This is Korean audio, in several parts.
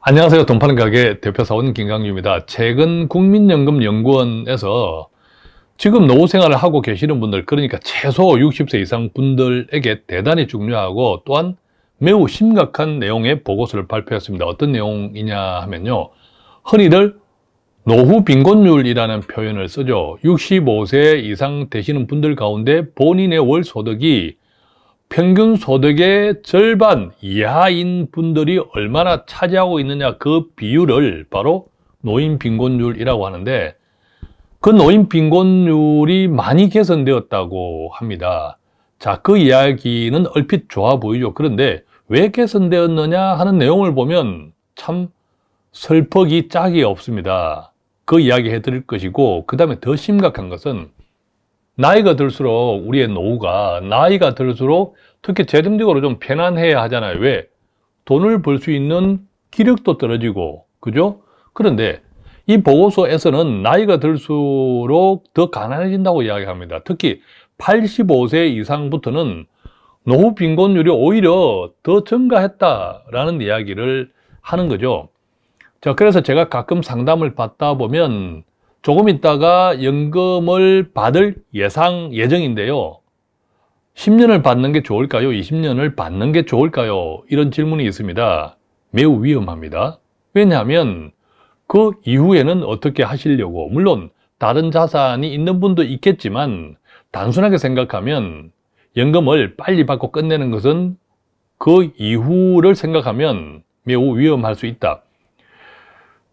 안녕하세요. 돈 파는 가게 대표사원 김강규입니다. 최근 국민연금연구원에서 지금 노후 생활을 하고 계시는 분들, 그러니까 최소 60세 이상 분들에게 대단히 중요하고 또한 매우 심각한 내용의 보고서를 발표했습니다. 어떤 내용이냐 하면요. 흔히들 노후 빈곤율이라는 표현을 쓰죠. 65세 이상 되시는 분들 가운데 본인의 월 소득이 평균 소득의 절반 이하인 분들이 얼마나 차지하고 있느냐 그 비율을 바로 노인 빈곤율이라고 하는데 그 노인 빈곤율이 많이 개선되었다고 합니다. 자, 그 이야기는 얼핏 좋아 보이죠. 그런데 왜 개선되었느냐 하는 내용을 보면 참 슬퍼기 짝이 없습니다. 그 이야기 해드릴 것이고 그 다음에 더 심각한 것은 나이가 들수록 우리의 노후가 나이가 들수록 특히 재정적으로 좀 편안해야 하잖아요. 왜? 돈을 벌 수 있는 기력도 떨어지고, 그죠? 그런데 이 보고서에서는 나이가 들수록 더 가난해진다고 이야기합니다. 특히 85세 이상부터는 노후 빈곤율이 오히려 더 증가했다라는 이야기를 하는 거죠. 자, 그래서 제가 가끔 상담을 받다 보면 조금 있다가 연금을 받을 예상 예정인데요. 10년을 받는 게 좋을까요? 20년을 받는 게 좋을까요? 이런 질문이 있습니다. 매우 위험합니다. 왜냐하면 그 이후에는 어떻게 하시려고 물론 다른 자산이 있는 분도 있겠지만 단순하게 생각하면 연금을 빨리 받고 끝내는 것은 그 이후를 생각하면 매우 위험할 수 있다.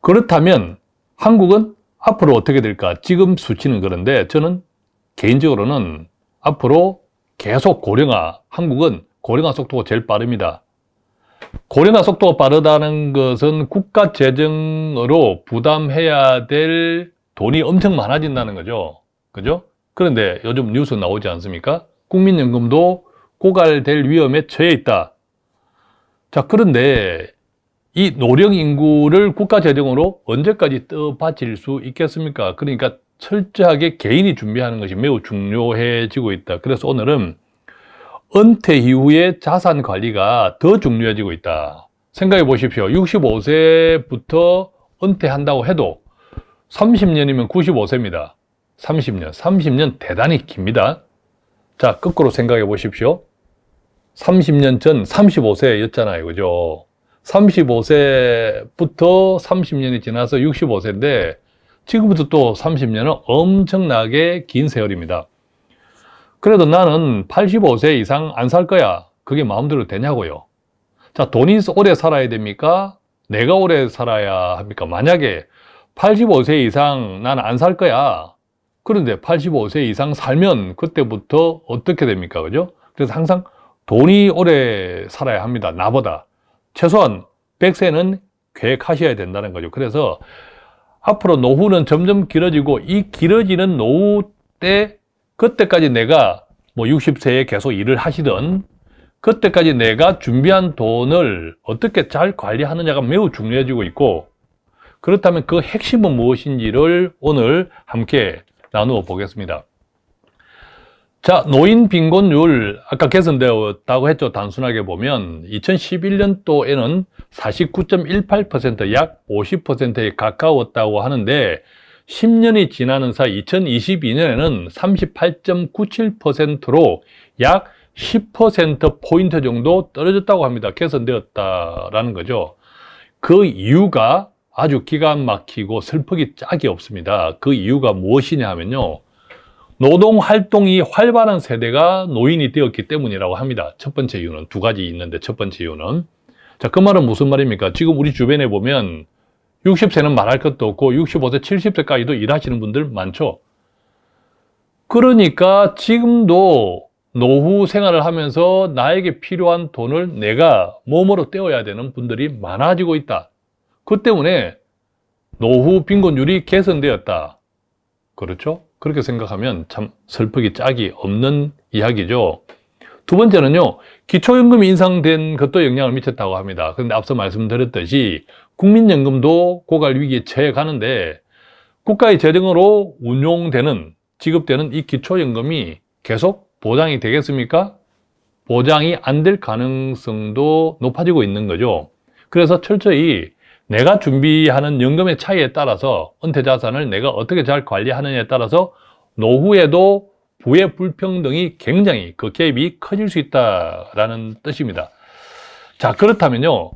그렇다면 한국은 앞으로 어떻게 될까? 지금 수치는 그런데 저는 개인적으로는 앞으로 계속 고령화, 한국은 고령화 속도가 제일 빠릅니다. 고령화 속도가 빠르다는 것은 국가 재정으로 부담해야 될 돈이 엄청 많아진다는 거죠. 그죠? 그런데 요즘 뉴스 나오지 않습니까? 국민연금도 고갈될 위험에 처해 있다. 자, 그런데 이 노령 인구를 국가 재정으로 언제까지 떠받칠 수 있겠습니까? 그러니까 철저하게 개인이 준비하는 것이 매우 중요해지고 있다. 그래서 오늘은 은퇴 이후의 자산 관리가 더 중요해지고 있다. 생각해 보십시오. 65세부터 은퇴한다고 해도 30년이면 95세입니다. 30년. 30년 대단히 깁니다. 자, 거꾸로 생각해 보십시오. 30년 전 35세였잖아요. 그죠? 35세부터 30년이 지나서 65세인데 지금부터 또 30년은 엄청나게 긴 세월입니다. 그래도 나는 85세 이상 안 살 거야. 그게 마음대로 되냐고요. 자, 돈이 오래 살아야 됩니까? 내가 오래 살아야 합니까? 만약에 85세 이상 나는 안살 거야. 그런데 85세 이상 살면 그때부터 어떻게 됩니까? 그죠? 그래서 항상 돈이 오래 살아야 합니다. 나보다. 최소한 100세는 계획하셔야 된다는 거죠. 그래서 앞으로 노후는 점점 길어지고 이 길어지는 노후 때 그때까지 내가 뭐 60세에 계속 일을 하시던 그때까지 내가 준비한 돈을 어떻게 잘 관리하느냐가 매우 중요해지고 있고 그렇다면 그 핵심은 무엇인지를 오늘 함께 나누어 보겠습니다. 자, 노인 빈곤율 아까 개선되었다고 했죠. 단순하게 보면 2011년도에는 49.18%약 50%에 가까웠다고 하는데 10년이 지나는 사이 2022년에는 38.97%로 약 10%포인트 정도 떨어졌다고 합니다. 개선되었다라는 거죠. 그 이유가 아주 기가 막히고 슬프기 짝이 없습니다. 그 이유가 무엇이냐 하면요. 노동 활동이 활발한 세대가 노인이 되었기 때문이라고 합니다. 첫 번째 이유는 두 가지 있는데 첫 번째 이유는 자, 그 말은 무슨 말입니까? 지금 우리 주변에 보면 60세는 말할 것도 없고 65세, 70세까지도 일하시는 분들 많죠. 그러니까 지금도 노후 생활을 하면서 나에게 필요한 돈을 내가 몸으로 떼어야 되는 분들이 많아지고 있다. 그 때문에 노후 빈곤율이 개선되었다. 그렇죠? 그렇게 생각하면 참 슬프기 짝이 없는 이야기죠. 두 번째는요, 기초연금이 인상된 것도 영향을 미쳤다고 합니다. 그런데 앞서 말씀드렸듯이 국민연금도 고갈 위기에 처해 가는데 국가의 재정으로 운용되는, 지급되는 이 기초연금이 계속 보장이 되겠습니까? 보장이 안 될 가능성도 높아지고 있는 거죠. 그래서 철저히 내가 준비하는 연금의 차이에 따라서 은퇴 자산을 내가 어떻게 잘 관리하느냐에 따라서 노후에도 부의 불평등이 굉장히 그 갭이 커질 수 있다라는 뜻입니다. 자, 그렇다면요.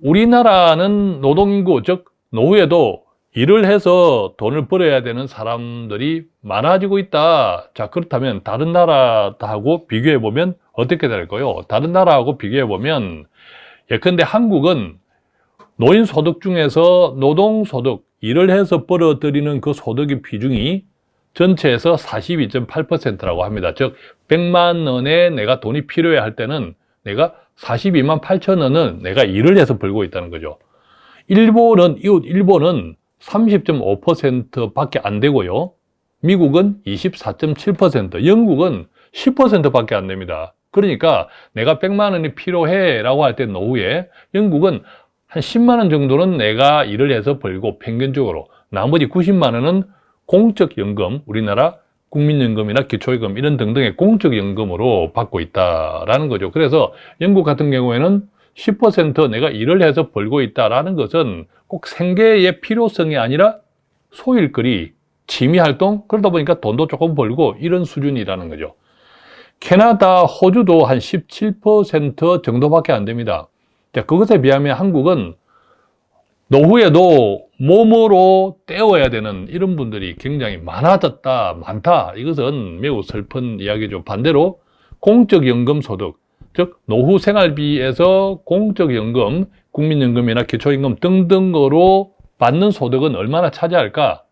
우리나라는 노동인구, 즉 노후에도 일을 해서 돈을 벌어야 되는 사람들이 많아지고 있다. 자, 그렇다면 다른 나라하고 비교해 보면 어떻게 될까요? 다른 나라하고 비교해 보면 예컨대 한국은 노인 소득 중에서 노동 소득, 일을 해서 벌어들이는 그 소득의 비중이 전체에서 42.8%라고 합니다. 즉 100만 원에 내가 돈이 필요해 할 때는 내가 42만 8천 원은 내가 일을 해서 벌고 있다는 거죠. 일본은 이웃 일본은 30.5% 밖에 안 되고요. 미국은 24.7%, 영국은 10% 밖에 안 됩니다. 그러니까 내가 100만 원이 필요해 라고 할 때 노후에 영국은 한 10만 원 정도는 내가 일을 해서 벌고 평균적으로 나머지 90만 원은 공적연금, 우리나라 국민연금이나 기초연금 이런 등등의 공적연금으로 받고 있다라는 거죠. 그래서 영국 같은 경우에는 10% 내가 일을 해서 벌고 있다라는 것은 꼭 생계의 필요성이 아니라 소일거리, 취미활동 그러다 보니까 돈도 조금 벌고 이런 수준이라는 거죠. 캐나다, 호주도 한 17% 정도밖에 안 됩니다. 그것에 비하면 한국은 노후에도 몸으로 때워야 되는 이런 분들이 굉장히 많아졌다, 많다. 이것은 매우 슬픈 이야기죠. 반대로 공적연금 소득, 즉 노후 생활비에서 공적연금, 국민연금이나 기초연금 등등으로 받는 소득은 얼마나 차지할까?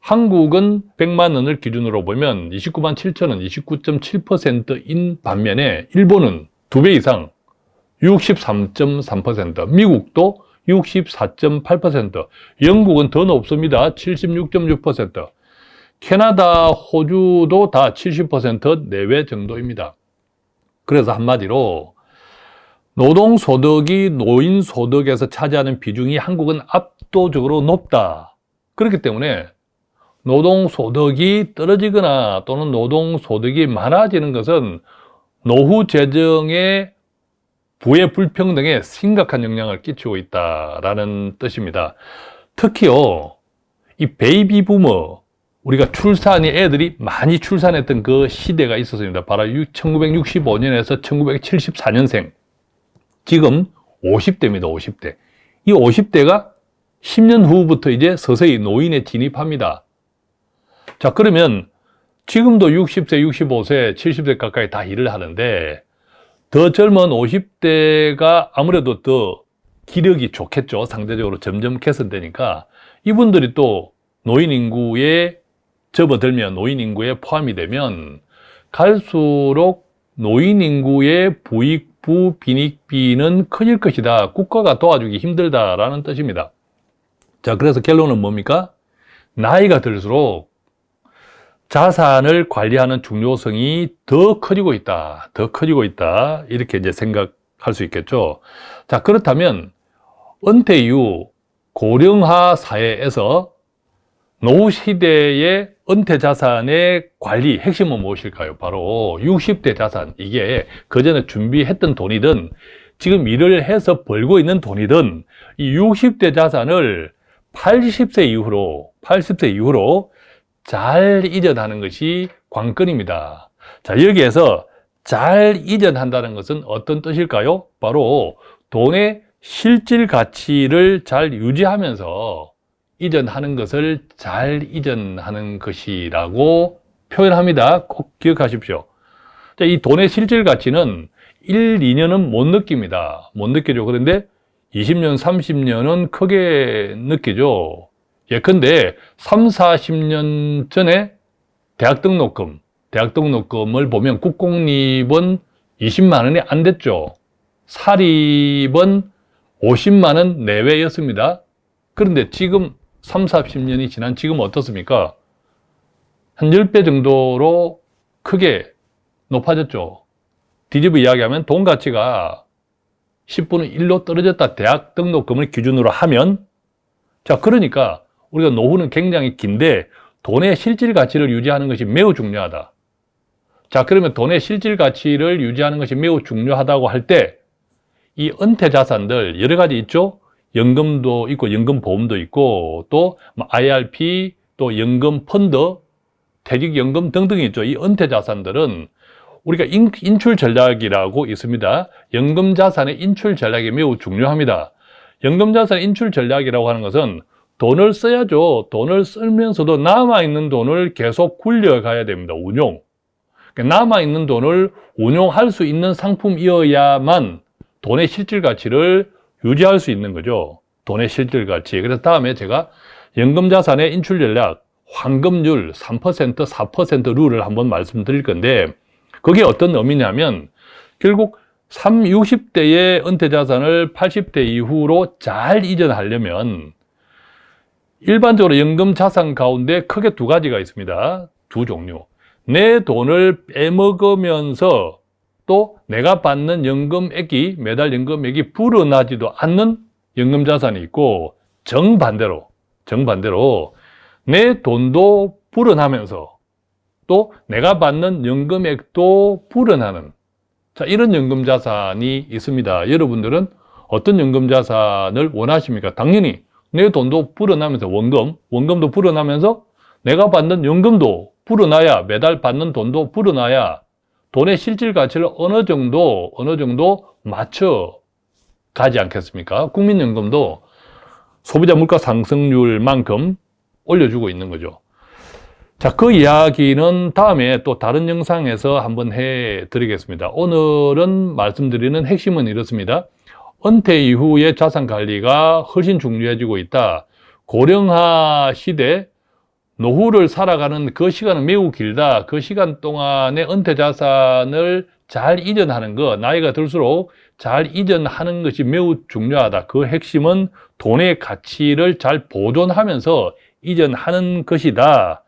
한국은 100만 원을 기준으로 보면 29만 7천 원, 29.7%인 반면에 일본은 두 배 이상 63.3%, 미국도 64.8%, 영국은 더 높습니다. 76.6%, 캐나다, 호주도 다 70% 내외 정도입니다. 그래서 한마디로 노동소득이 노인소득에서 차지하는 비중이 한국은 압도적으로 높다. 그렇기 때문에 노동소득이 떨어지거나 또는 노동소득이 많아지는 것은 노후 재정에 부의 불평등에 심각한 영향을 끼치고 있다라는 뜻입니다. 특히요, 이 베이비 부머, 우리가 출산이 애들이 많이 출산했던 그 시대가 있었습니다. 바로 1965년에서 1974년생. 지금 50대입니다, 50대. 이 50대가 10년 후부터 이제 서서히 노인에 진입합니다. 자, 그러면 지금도 60세, 65세, 70세 가까이 다 일을 하는데 더 젊은 50대가 아무래도 더 기력이 좋겠죠. 상대적으로 점점 개선되니까 이분들이 또 노인 인구에 접어들면 노인 인구에 포함이 되면 갈수록 노인 인구의 부익부 빈익비는 커질 것이다. 국가가 도와주기 힘들다라는 뜻입니다. 자, 그래서 결론은 뭡니까? 나이가 들수록 자산을 관리하는 중요성이 더 커지고 있다. 더 커지고 있다. 이렇게 이제 생각할 수 있겠죠. 자, 그렇다면 은퇴 이후 고령화 사회에서 노후 시대의 은퇴 자산의 관리 핵심은 무엇일까요? 바로 60대 자산. 이게 그전에 준비했던 돈이든 지금 일을 해서 벌고 있는 돈이든 이 60대 자산을 80세 이후로 80세 이후로 잘 이전하는 것이 관건입니다. 자, 여기에서 잘 이전한다는 것은 어떤 뜻일까요? 바로 돈의 실질 가치를 잘 유지하면서 이전하는 것을 잘 이전하는 것이라고 표현합니다. 꼭 기억하십시오. 자, 이 돈의 실질 가치는 1, 2년은 못 느낍니다. 못 느끼죠. 그런데 20년, 30년은 크게 느끼죠. 예컨대 3, 40년 전에 대학 등록금, 대학 등록금을 보면 국공립은 20만 원이 안 됐죠. 사립은 50만 원 내외였습니다. 그런데 지금 3, 40년이 지난 지금 어떻습니까? 한 10배 정도로 크게 높아졌죠. 뒤집어 이야기하면 돈 가치가 10분의 1로 떨어졌다. 대학 등록금을 기준으로 하면 자 그러니까 우리가 노후는 굉장히 긴데 돈의 실질 가치를 유지하는 것이 매우 중요하다. 자, 그러면 돈의 실질 가치를 유지하는 것이 매우 중요하다고 할 때 이 은퇴 자산들 여러 가지 있죠? 연금도 있고 연금 보험도 있고 또뭐 IRP 또 연금 펀드 퇴직연금 등등이 있죠. 이 은퇴 자산들은 우리가 인, 인출 전략이라고 있습니다. 연금 자산의 인출 전략이 매우 중요합니다. 연금 자산 인출 전략이라고 하는 것은 돈을 써야죠. 돈을 쓰면서도 남아있는 돈을 계속 굴려가야 됩니다. 운용. 그러니까 남아있는 돈을 운용할 수 있는 상품이어야만 돈의 실질 가치를 유지할 수 있는 거죠. 돈의 실질 가치. 그래서 다음에 제가 연금 자산의 인출 전략, 황금률 3%, 4% 룰을 한번 말씀드릴 건데 그게 어떤 의미냐면 결국 3, 60대의 은퇴 자산을 80대 이후로 잘 이전하려면 일반적으로 연금 자산 가운데 크게 두 가지가 있습니다. 두 종류. 내 돈을 빼먹으면서 또 내가 받는 연금액이 매달 연금액이 불어나지도 않는 연금 자산이 있고 정반대로 정반대로 내 돈도 불어나면서 또 내가 받는 연금액도 불어나는 자 이런 연금 자산이 있습니다. 여러분들은 어떤 연금 자산을 원하십니까? 당연히 내 돈도 불어나면서 원금, 원금도 불어나면서 내가 받는 연금도 불어나야 매달 받는 돈도 불어나야 돈의 실질 가치를 어느 정도 어느 정도 맞춰 가지 않겠습니까? 국민연금도 소비자 물가 상승률만큼 올려주고 있는 거죠. 자, 그 이야기는 다음에 또 다른 영상에서 한번 해 드리겠습니다. 오늘은 말씀드리는 핵심은 이렇습니다. 은퇴 이후의 자산 관리가 훨씬 중요해지고 있다. 고령화 시대 노후를 살아가는 그 시간은 매우 길다. 그 시간 동안에 은퇴 자산을 잘 이전하는 것, 나이가 들수록 잘 이전하는 것이 매우 중요하다. 그 핵심은 돈의 가치를 잘 보존하면서 이전하는 것이다.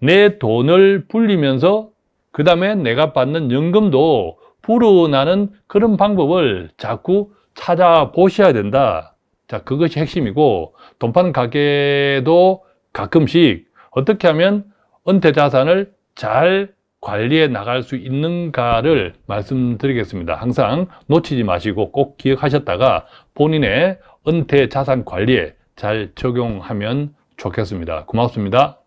내 돈을 불리면서 그 다음에 내가 받는 연금도 불어나는 그런 방법을 자꾸 찾아보셔야 된다. 자, 그것이 핵심이고, 돈 파는 가게도 가끔씩 어떻게 하면 은퇴 자산을 잘 관리해 나갈 수 있는가를 말씀드리겠습니다. 항상 놓치지 마시고 꼭 기억하셨다가 본인의 은퇴 자산 관리에 잘 적용하면 좋겠습니다. 고맙습니다.